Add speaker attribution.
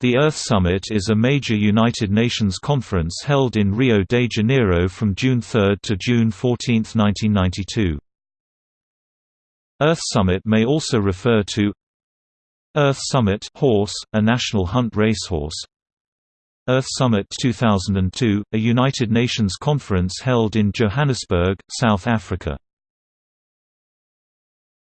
Speaker 1: The Earth Summit is a major United Nations conference held in Rio de Janeiro from June 3 to June 14, 1992. Earth Summit may also refer to Earth Summit horse, a national hunt racehorse Earth Summit 2002, a United Nations conference held in Johannesburg, South Africa